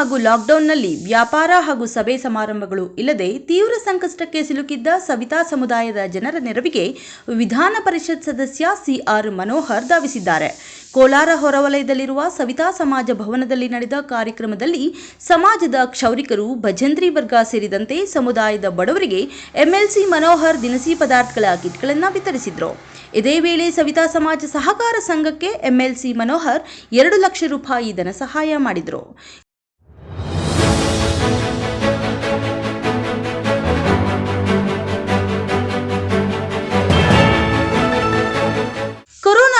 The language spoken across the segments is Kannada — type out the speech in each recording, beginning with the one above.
ಹಾಗೂ ಲಾಕ್ಡೌನ್ನಲ್ಲಿ ವ್ಯಾಪಾರ ಹಾಗೂ ಸಭೆ ಸಮಾರಂಭಗಳು ಇಲ್ಲದೆ ತೀವ್ರ ಸಂಕಷ್ಟಕ್ಕೆ ಸಿಲುಕಿದ್ದ ಸವಿತಾ ಸಮುದಾಯದ ಜನರ ನೆರವಿಗೆ ವಿಧಾನ ಪರಿಷತ್ ಸದಸ್ಯ ಸಿಆರ್ ಮನೋಹರ್ ಧಾವಿಸಿದ್ದಾರೆ. ಕೋಲಾರ ಹೊರವಲಯದಲ್ಲಿರುವ ಸವಿತಾ ಸಮಾಜ ಭವನದಲ್ಲಿ ನಡೆದ ಕಾರ್ಯಕ್ರಮದಲ್ಲಿ ಸಮಾಜದ ಕ್ಷೌರಿಕರು, ಭಜಂತ್ರಿ ವರ್ಗ ಸೇರಿದಂತೆ ಸಮುದಾಯದ ಬಡವರಿಗೆ ಎಂಎಲ್ಸಿ ಮನೋಹರ್ ದಿನಸಿ ಪದಾರ್ಥಗಳ ಕಿಟ್ಗಳನ್ನು ವಿತರಿಸಿದರು. ಇದೇ ವೇಳೆ ಸವಿತಾ ಸಮಾಜ ಸಹಕಾರ ಸಂಘಕ್ಕೆ ಎಂಎಲ್ಸಿ ಮನೋಹರ್ ಎರಡು ಲಕ್ಷ ರೂಪಾಯಿ ಧನ ಸಹಾಯ ಮಾಡಿದರು.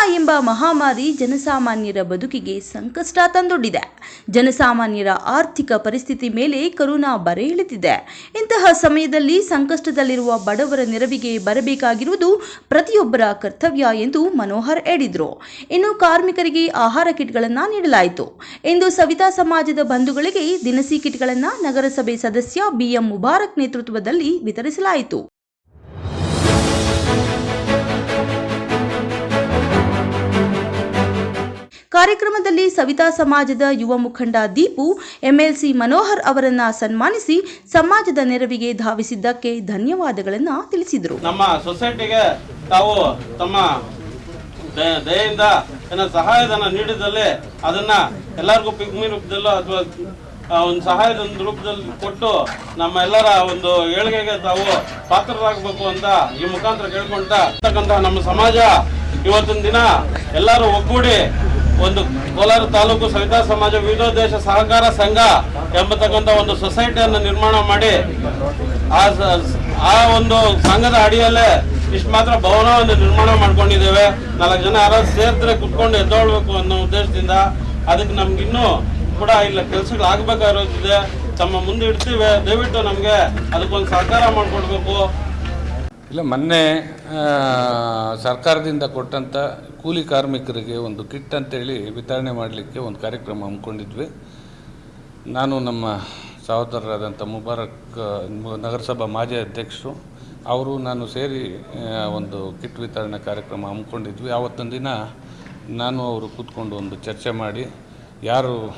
ಎಂಬ ಮಹಾಮಾರಿ ಜನಸಾಮಾನ್ಯರ ಬದುಕಿಗೆ ಸಂಕಷ್ಟ ತಂದೊಡ್ಡಿದೆ. ಜನಸಾಮಾನ್ಯರ ಆರ್ಥಿಕ ಪರಿಸ್ಥಿತಿ ಮೇಲೆ ಕರೋನಾ ಬರೆ ಇಳಿದಿದೆ. ಇಂತಹ ಸಮಯದಲ್ಲಿ ಸಂಕಷ್ಟದಲ್ಲಿರುವ ಬಡವರ ನೆರವಿಗೆ ಬರಬೇಕಾಗಿರುವುದು ಪ್ರತಿಯೊಬ್ಬರ ಕರ್ತವ್ಯ ಎಂದು ಮನೋಹರ್ ಹೇಳಿದರು. ಇನ್ನು ಕಾರ್ಮಿಕರಿಗೆ ಆಹಾರ ಕಿಟ್ಗಳನ್ನು ನೀಡಲಾಯಿತು. ಇಂದು ಸವಿತಾ ಸಮಾಜದ ಬಂಧುಗಳಿಗೆ ದಿನಸಿ ಕಿಟ್ಗಳನ್ನು ನಗರಸಭೆ ಸದಸ್ಯ ಬಿಎಂ ಮುಬಾರಕ್ ನೇತೃತ್ವದಲ್ಲಿ ವಿತರಿಸಲಾಯಿತು. ಕಾರ್ಯಕ್ರಮದಲ್ಲಿ ಸವಿತಾ ಸಮಾಜದ ಯುವ ಮುಖಂಡ ದೀಪು, ಎಂಎಲ್ಸಿ ಮನೋಹರ್ ಅವರನ್ನ ಸನ್ಮಾನಿಸಿ ಸಮಾಜದ ನೆರವಿಗೆ ಧಾವಿಸಿದ್ದಕ್ಕೆ ಧನ್ಯವಾದಗಳನ್ನು ತಿಳಿಸಿದರು. ನಮ್ಮ ಸೊಸೈಟಿಗೆ ತಾವು ತಮ್ಮ ದಯೆಯಿಂದ ಸಹಾಯಧನ ನೀಡಿದಲ್ಲಿ ಅದನ್ನ ಎಲ್ಲರಿಗೂ ಪಿಗ್ಮಿ ರೂಪದಲ್ಲೋ ಅಥವಾ ಒಂದು ಸಹಾಯದ ಒಂದು ರೂಪದಲ್ಲಿ ಕೊಟ್ಟು ನಮ್ಮ ಎಲ್ಲರ ಒಂದು ಏಳಿಗೆಗೆ ತಾವು ಪಾತ್ರರಾಗಬೇಕು ಅಂತ ಈ ಮುಖಾಂತರ ಕೇಳ್ಕೊಂಡ ನಮ್ಮ ಸಮಾಜ ಇವತ್ತಿನ ದಿನ ಎಲ್ಲರೂ ಒಗ್ಗೂಡಿ ಒಂದು ಕೋಲಾರ ತಾಲೂಕು ಸವಿತಾ ಸಮಾಜ ವಿವಿಧೋದ್ದೇಶ ಸಹಕಾರ ಸಂಘ ಎಂಬತಕ್ಕಂಥ ಒಂದು ಸೊಸೈಟಿಯನ್ನು ನಿರ್ಮಾಣ ಮಾಡಿ ಆ ಆ ಒಂದು ಸಂಘದ ಅಡಿಯಲ್ಲೇ ಇಷ್ಟು ಮಾತ್ರ ಭವನವನ್ನು ನಿರ್ಮಾಣ ಮಾಡ್ಕೊಂಡಿದ್ದೇವೆ. ನಾಲ್ಕು ಜನ ಯಾರಾದ್ರೂ ಸೇರಿದ್ರೆ ಕುತ್ಕೊಂಡು ಎದ್ದೋಳ್ಬೇಕು ಅನ್ನೋ ಉದ್ದೇಶದಿಂದ ಅದಕ್ಕೆ ನಮ್ಗೆ ಇನ್ನೂ ಕೂಡ ಇಲ್ಲ ಕೆಲಸಗಳು ಆಗ್ಬೇಕಾಗಿರೋದಿದೆ. ತಮ್ಮ ಮುಂದೆ ಇಡ್ತೀವಿ. ದಯವಿಟ್ಟು ನಮಗೆ ಅದಕ್ಕೊಂದು ಸಹಕಾರ ಮಾಡಿಕೊಡ್ಬೇಕು. ಇಲ್ಲ, ಮೊನ್ನೆ ಸರ್ಕಾರದಿಂದ ಕೊಟ್ಟಂಥ ಕೂಲಿ ಕಾರ್ಮಿಕರಿಗೆ ಒಂದು ಕಿಟ್ ಅಂತೇಳಿ ವಿತರಣೆ ಮಾಡಲಿಕ್ಕೆ ಒಂದು ಕಾರ್ಯಕ್ರಮ ಹಮ್ಮಿಕೊಂಡಿದ್ವಿ. ನಾನು ನಮ್ಮ ಸಹೋದರರಾದಂಥ ಮುಬಾರಕ್, ನಗರಸಭಾ ಮಾಜಿ ಅಧ್ಯಕ್ಷರು, ಅವರು ನಾನು ಸೇರಿ ಒಂದು ಕಿಟ್ ವಿತರಣೆ ಕಾರ್ಯಕ್ರಮ ಹಮ್ಮಿಕೊಂಡಿದ್ವಿ. ಆವತ್ತಿನ ದಿನ ನಾನು ಅವರು ಕೂತ್ಕೊಂಡು ಒಂದು ಚರ್ಚೆ ಮಾಡಿ, ಯಾರು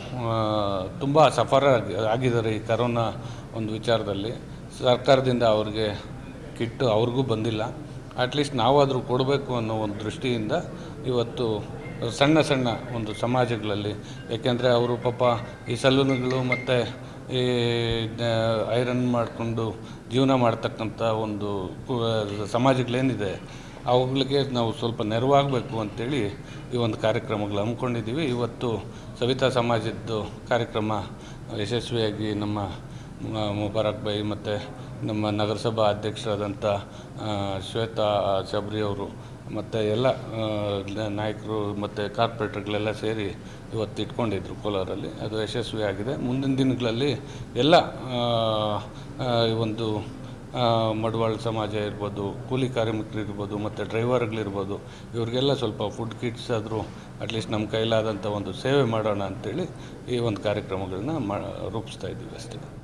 ತುಂಬ ಸಫರ ಆಗಿ- ಆಗಿದ್ದಾರೆ ಈ ಕರೋನಾ ಒಂದು ವಿಚಾರದಲ್ಲಿ, ಸರ್ಕಾರದಿಂದ ಅವ್ರಿಗೆ ಕಿಟ್ಟು ಅವ್ರಿಗೂ ಬಂದಿಲ್ಲ. ಅಟ್ಲೀಸ್ಟ್ ನಾವಾದರೂ ಕೊಡಬೇಕು ಅನ್ನೋ ಒಂದು ದೃಷ್ಟಿಯಿಂದ ಇವತ್ತು ಸಣ್ಣ ಸಣ್ಣ ಒಂದು ಸಮಾಜಗಳಲ್ಲಿ. ಏಕೆಂದರೆ ಅವರು ಪಾಪ ಈ ಸಲೂನ್ಗಳು ಮತ್ತು ಈ ಐರನ್ ಮಾಡಿಕೊಂಡು ಜೀವನ ಮಾಡ್ತಕ್ಕಂಥ ಒಂದು ಸಮಾಜಗಳೇನಿದೆ, ಅವುಗಳಿಗೆ ನಾವು ಸ್ವಲ್ಪ ನೆರವಾಗಬೇಕು ಅಂತೇಳಿ ಈ ಒಂದು ಕಾರ್ಯಕ್ರಮಗಳು ಹಮ್ಮಿಕೊಂಡಿದ್ದೀವಿ. ಇವತ್ತು ಸವಿತಾ ಸಮಾಜದ್ದು ಕಾರ್ಯಕ್ರಮ ಯಶಸ್ವಿಯಾಗಿ ನಮ್ಮ ಮ- ಮುಬಾರಕ್ ಬೈ ಮತ್ತು ನಮ್ಮ ನಗರಸಭಾ ಅಧ್ಯಕ್ಷರಾದಂಥ ಶ್ವೇತಾ ಶಬರಿ ಅವರು ಮತ್ತು ಎಲ್ಲ ನಾಯಕರು ಮತ್ತು ಕಾರ್ಪೊರೇಟರ್ಗಳೆಲ್ಲ ಸೇರಿ ಇವತ್ತು ಇಟ್ಕೊಂಡಿದ್ರು ಕೋಲಾರಲ್ಲಿ. ಅದು ಯಶಸ್ವಿಯಾಗಿದೆ ಮುಂದಿನ ದಿನಗಳಲ್ಲಿ ಎಲ್ಲ ಈ ಒಂದು ಮಡವಾಳ ಸಮಾಜ ಇರ್ಬೋದು, ಕೂಲಿ ಕಾರ್ಮಿಕರು ಇರ್ಬೋದು, ಮತ್ತು ಡ್ರೈವರ್ಗಳಿರ್ಬೋದು, ಇವ್ರಿಗೆಲ್ಲ ಸ್ವಲ್ಪ ಫುಡ್ ಕಿಟ್ಸ್ ಆದರೂ ಅಟ್ಲೀಸ್ಟ್ ನಮ್ಮ ಕೈಲಾದಂಥ ಒಂದು ಸೇವೆ ಮಾಡೋಣ ಅಂತೇಳಿ ಈ ಒಂದು ಕಾರ್ಯಕ್ರಮಗಳನ್ನ ಮಾ, ರೂಪಿಸ್ತಾ ಇದ್ದೀವಿ ಅಷ್ಟೇ.